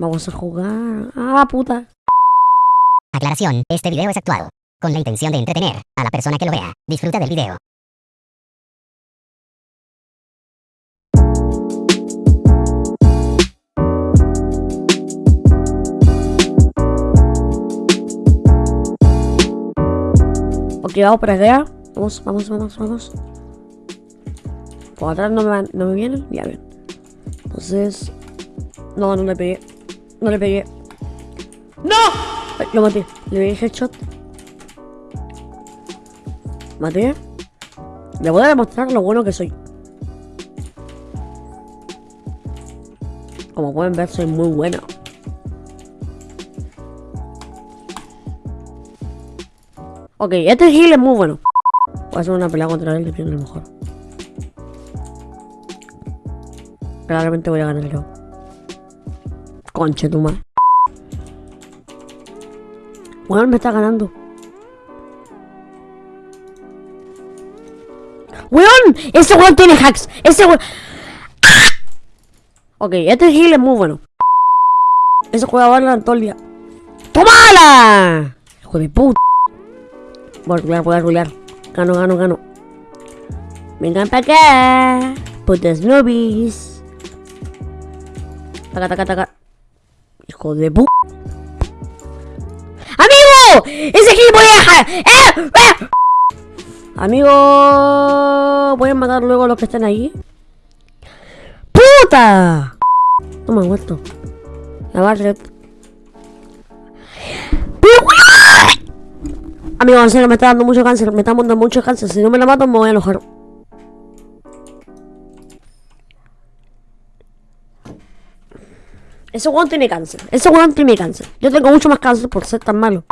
Vamos a jugar. Ah, puta. Aclaración, este video es actuado, con la intención de entretener a la persona que lo vea. Disfruta del video. Ok, vamos para allá. Vamos, vamos, vamos, vamos. Por atrás no me, van- no me vienen. Ya bien. Entonces. No, no le pegué. No le pegué. ¡No! Ay, Lo maté. Le pegué headshot. Maté. Le voy a demostrar lo bueno que soy. Como pueden ver, soy muy bueno. Ok, este heal es muy bueno. Voy a hacer una pelea contra él y pierdo lo mejor. Claramente voy a ganar yo. Conche tu madre. Bueno, me está ganando. ¡Weón! Ese weón tiene hacks. Ese weón. Ok, este heal es muy bueno. Ese juega Valorant todo el día. ¡Tómala! Hijo de puta. Voy a voy a rulear. Gano, gano, gano. Vengan para acá. Putas nubis. Taca, taca, taca. Hijo de pu... ¡Amigo! ¡Ese gilipollas! ¡Eh! ¡Eh! Amigo, voy a matar luego a los que están ahí. ¡Puta! No me han muerto. La Barret. Amigo, en serio, me está dando mucho cáncer. Me está dando mucho cáncer. Si no me la mato, me voy a enojar. Ese weón tiene cáncer. Ese weón tiene cáncer. Yo tengo mucho más cáncer por ser tan malo.